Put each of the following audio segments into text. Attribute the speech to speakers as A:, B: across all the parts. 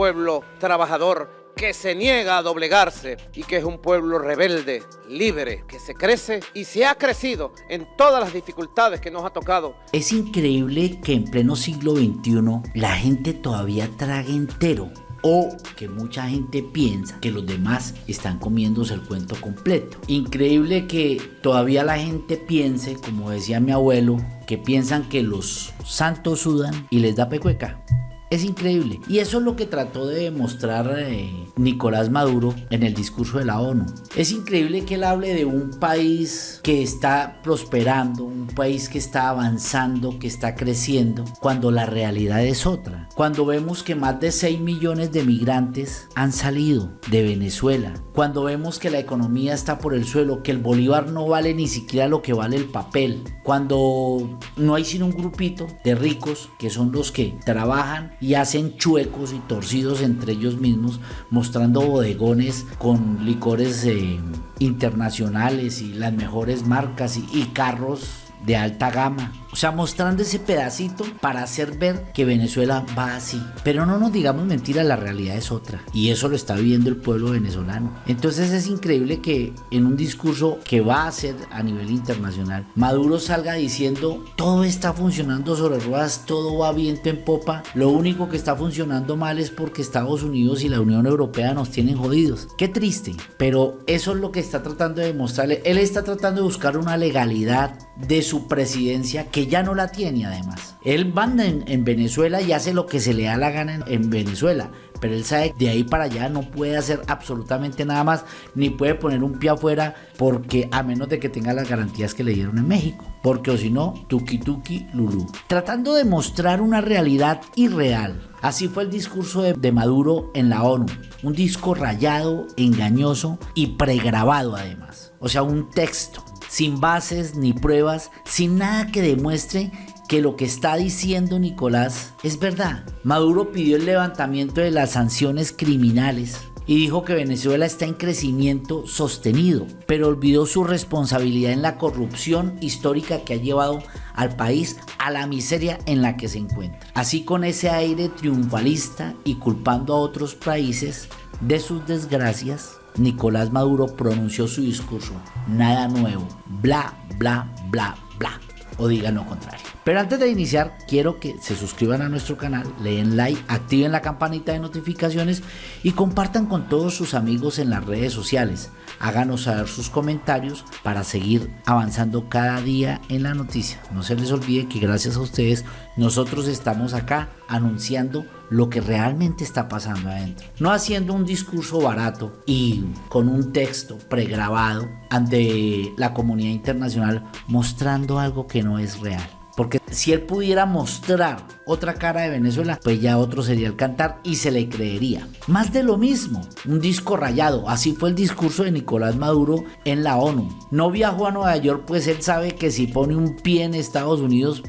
A: pueblo trabajador que se niega a doblegarse y que es un pueblo rebelde, libre, que se crece y se ha crecido en todas las dificultades que nos ha tocado.
B: Es increíble que en pleno siglo XXI la gente todavía trague entero o que mucha gente piensa que los demás están comiéndose el cuento completo. Increíble que todavía la gente piense, como decía mi abuelo, que piensan que los santos sudan y les da pecueca. Es increíble. Y eso es lo que trató de demostrar eh, Nicolás Maduro en el discurso de la ONU. Es increíble que él hable de un país que está prosperando, un país que está avanzando, que está creciendo, cuando la realidad es otra. Cuando vemos que más de 6 millones de migrantes han salido de Venezuela, cuando vemos que la economía está por el suelo, que el bolívar no vale ni siquiera lo que vale el papel, cuando no hay sino un grupito de ricos que son los que trabajan y hacen chuecos y torcidos entre ellos mismos, mostrando bodegones con licores eh, internacionales y las mejores marcas y carros de alta gama o sea, mostrando ese pedacito para hacer ver que Venezuela va así. Pero no nos digamos mentiras, la realidad es otra. Y eso lo está viviendo el pueblo venezolano. Entonces es increíble que en un discurso que va a ser a nivel internacional, Maduro salga diciendo todo está funcionando sobre ruedas, todo va viento en popa. Lo único que está funcionando mal es porque Estados Unidos y la Unión Europea nos tienen jodidos. Qué triste. Pero eso es lo que está tratando de demostrarle. Él está tratando de buscar una legalidad de presidencia que ya no la tiene además. Él manda en, Venezuela y hace lo que se le da la gana en, Venezuela, pero él sabe que de ahí para allá no puede hacer absolutamente nada más, ni puede poner un pie afuera, porque a menos de que tenga las garantías que le dieron en México, porque o si no, tuki tuki lulú. Tratando de mostrar una realidad irreal. Así fue el discurso de, de Maduro en la ONU, un disco rayado, engañoso y pregrabado además, o sea, un texto sin bases ni pruebas, sin nada que demuestre que lo que está diciendo Nicolás es verdad. Maduro pidió el levantamiento de las sanciones criminales y dijo que Venezuela está en crecimiento sostenido, pero olvidó su responsabilidad en la corrupción histórica que ha llevado al país a la miseria en la que se encuentra. Así con ese aire triunfalista y culpando a otros países de sus desgracias, Nicolás Maduro pronunció su discurso. Nada nuevo. Bla, bla, bla, bla. O digan lo contrario. Pero antes de iniciar, quiero que se suscriban a nuestro canal, leen like, activen la campanita de notificaciones y compartan con todos sus amigos en las redes sociales. Háganos saber sus comentarios para seguir avanzando cada día en la noticia. No se les olvide que gracias a ustedes nosotros estamos acá anunciando lo que realmente está pasando adentro. No haciendo un discurso barato y con un texto pregrabado ante la comunidad internacional mostrando algo que no es real. Porque si él pudiera mostrar otra cara de Venezuela, pues ya otro sería el cantar y se le creería. Más de lo mismo, un disco rayado. Así fue el discurso de Nicolás Maduro en la ONU. No viajó a Nueva York, pues él sabe que si pone un pie en Estados Unidos,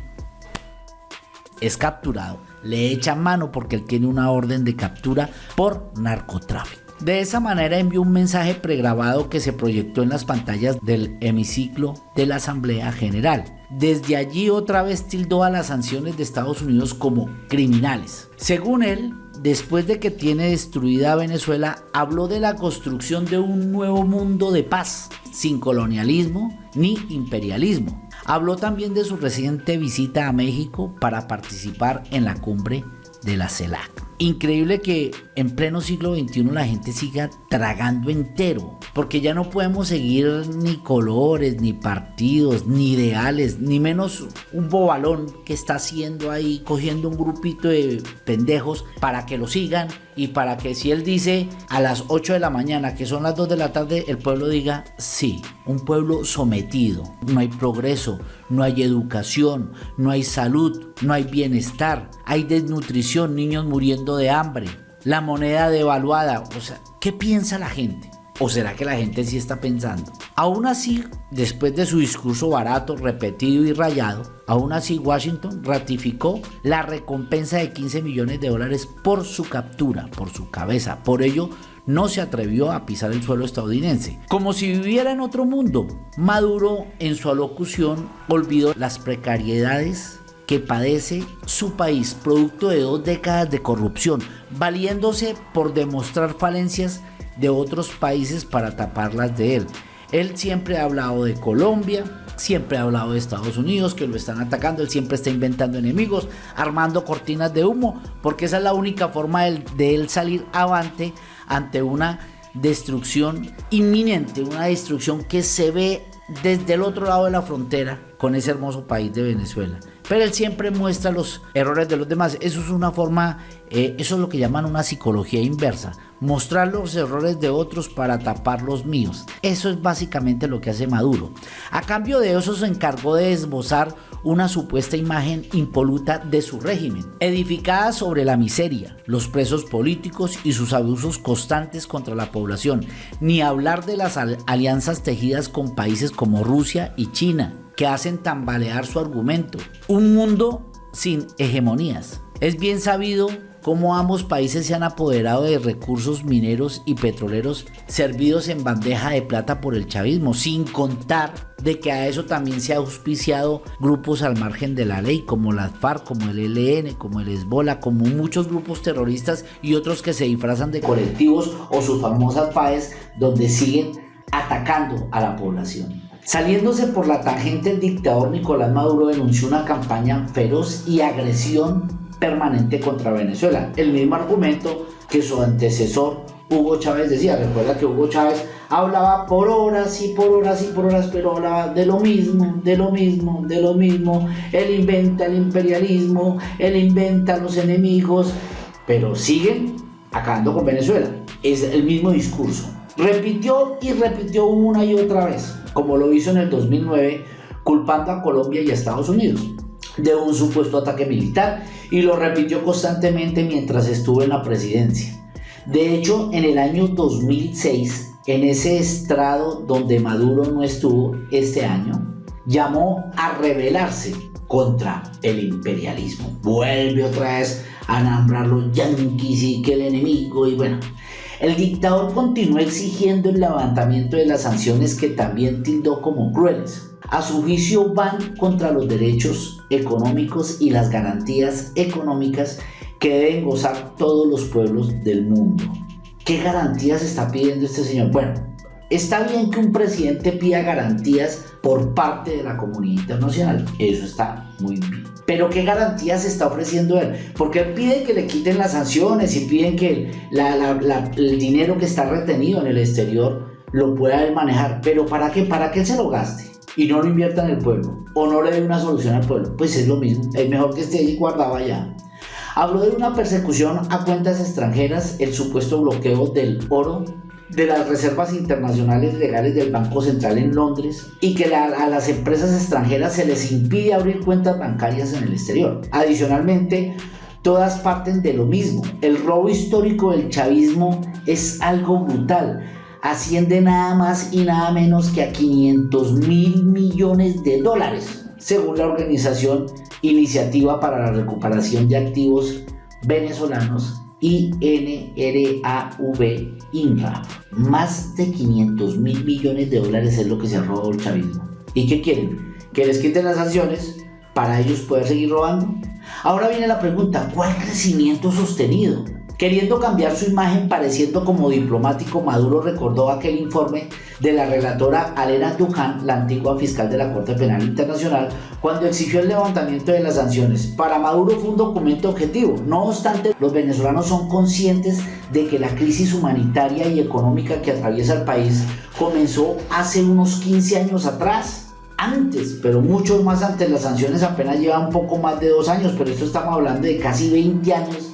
B: es capturado. Le echa mano porque él tiene una orden de captura por narcotráfico. De esa manera envió un mensaje pregrabado que se proyectó en las pantallas del hemiciclo de la Asamblea General. Desde allí otra vez tildó a las sanciones de Estados Unidos como criminales. Según él, después de que tiene destruida Venezuela, habló de la construcción de un nuevo mundo de paz, sin colonialismo ni imperialismo. Habló también de su reciente visita a México para participar en la cumbre de la CELAC. Increíble que en pleno siglo XXI la gente siga tragando entero, porque ya no podemos seguir ni colores, ni partidos, ni ideales, ni menos un bobalón que está haciendo ahí, cogiendo un grupito de pendejos para que lo sigan y para que si él dice a las 8 de la mañana, que son las 2 de la tarde, el pueblo diga sí, un pueblo sometido, no hay progreso, no hay educación, no hay salud, no hay bienestar, hay desnutrición, niños muriendo de hambre, la moneda devaluada, o sea, ¿qué piensa la gente? ¿O será que la gente sí está pensando? Aún así, después de su discurso barato, repetido y rayado, aún así Washington ratificó la recompensa de 15 millones de dólares por su captura, por su cabeza. Por ello, no se atrevió a pisar el suelo estadounidense. Como si viviera en otro mundo, Maduro en su alocución olvidó las precariedades que padece su país producto de dos décadas de corrupción, valiéndose por demostrar falencias de otros países para taparlas de él. Él siempre ha hablado de Colombia, siempre ha hablado de Estados Unidos, que lo están atacando, él siempre está inventando enemigos, armando cortinas de humo, porque esa es la única forma de, él salir avante ante una destrucción inminente, una destrucción que se ve desde el otro lado de la frontera con ese hermoso país de Venezuela. Pero él siempre muestra los errores de los demás. Eso es una forma, eh, eso es lo que llaman una psicología inversa mostrar los errores de otros para tapar los míos. Eso es básicamente lo que hace Maduro. A cambio de eso se encargó de esbozar una supuesta imagen impoluta de su régimen, edificada sobre la miseria, los presos políticos y sus abusos constantes contra la población, ni hablar de las alianzas tejidas con países como Rusia y China, que hacen tambalear su argumento. Un mundo sin hegemonías. Es bien sabido cómo ambos países se han apoderado de recursos mineros y petroleros servidos en bandeja de plata por el chavismo, sin contar de que a eso también se ha auspiciado grupos al margen de la ley, como las FARC, como el ELN, como el Hezbollah, como muchos grupos terroristas y otros que se disfrazan de colectivos o sus famosas FAES, donde siguen atacando a la población. Saliéndose por la tangente, el dictador Nicolás Maduro denunció una campaña feroz y agresión permanente contra Venezuela. El mismo argumento que su antecesor Hugo Chávez decía. Recuerda que Hugo Chávez hablaba por horas y por horas y por horas, pero hablaba de lo mismo, de lo mismo, de lo mismo. Él inventa el imperialismo, él inventa los enemigos, pero siguen acabando con Venezuela. Es el mismo discurso. Repitió y repitió una y otra vez, como lo hizo en el 2009, culpando a Colombia y a Estados Unidos de un supuesto ataque militar y lo repitió constantemente mientras estuvo en la presidencia. De hecho, en el año 2006, en ese estrado donde Maduro no estuvo este año, llamó a rebelarse contra el imperialismo. Vuelve otra vez a nombrar los yanquis y que el enemigo y bueno. El dictador continuó exigiendo el levantamiento de las sanciones que también tildó como crueles a su juicio van contra los derechos económicos y las garantías económicas que deben gozar todos los pueblos del mundo. ¿Qué garantías está pidiendo este señor? Bueno, está bien que un presidente pida garantías por parte de la comunidad internacional, eso está muy bien. Pero ¿qué garantías está ofreciendo él? Porque él pide que le quiten las sanciones y piden que el dinero que está retenido en el exterior lo pueda él manejar. Pero ¿para qué? ¿Para qué se lo gaste? y no lo invierta en el pueblo o no le dé una solución al pueblo, pues es lo mismo, es mejor que esté guardado allá. Habló de una persecución a cuentas extranjeras, el supuesto bloqueo del oro de las reservas internacionales legales del Banco Central en Londres y que a las empresas extranjeras se les impide abrir cuentas bancarias en el exterior. Adicionalmente, todas parten de lo mismo. El robo histórico del chavismo es algo brutal asciende nada más y nada menos que a 500 mil millones de dólares, según la organización Iniciativa para la Recuperación de Activos Venezolanos INRAV INRA. Más de 500 mil millones de dólares es lo que se ha robado el chavismo. ¿Y qué quieren? Que les quiten las sanciones para ellos poder seguir robando. Ahora viene la pregunta, ¿cuál crecimiento sostenido? Queriendo cambiar su imagen pareciendo como diplomático, Maduro recordó aquel informe de la relatora Alena Tujan, la antigua fiscal de la Corte Penal Internacional, cuando exigió el levantamiento de las sanciones. Para Maduro fue un documento objetivo. No obstante, los venezolanos son conscientes de que la crisis humanitaria y económica que atraviesa el país comenzó hace unos 15 años atrás antes, pero mucho más antes. Las sanciones apenas llevan un poco más de dos años, pero esto estamos hablando de casi 20 años.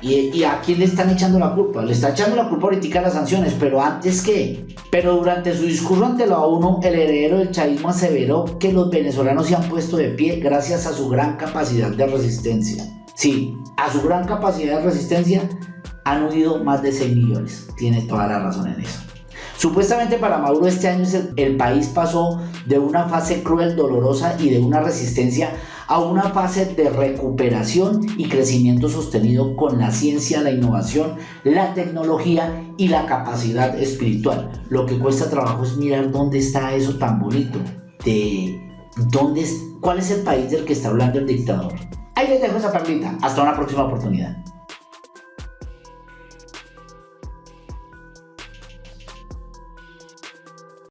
B: Y, ¿Y, a quién le están echando la culpa? Le está echando la culpa ahorita a las sanciones, pero antes qué? Pero durante su discurso ante la ONU, el heredero del chavismo aseveró que los venezolanos se han puesto de pie gracias a su gran capacidad de resistencia. Sí, a su gran capacidad de resistencia han huido más de 6 millones. Tiene toda la razón en eso. Supuestamente para Maduro este año el país pasó de una fase cruel, dolorosa y de una resistencia a una fase de recuperación y crecimiento sostenido con la ciencia, la innovación, la tecnología y la capacidad espiritual. Lo que cuesta trabajo es mirar dónde está eso tan bonito de ¿Dónde es, ¿Cuál es el país del que está hablando el dictador? Ahí les dejo esa perlita. Hasta una próxima oportunidad.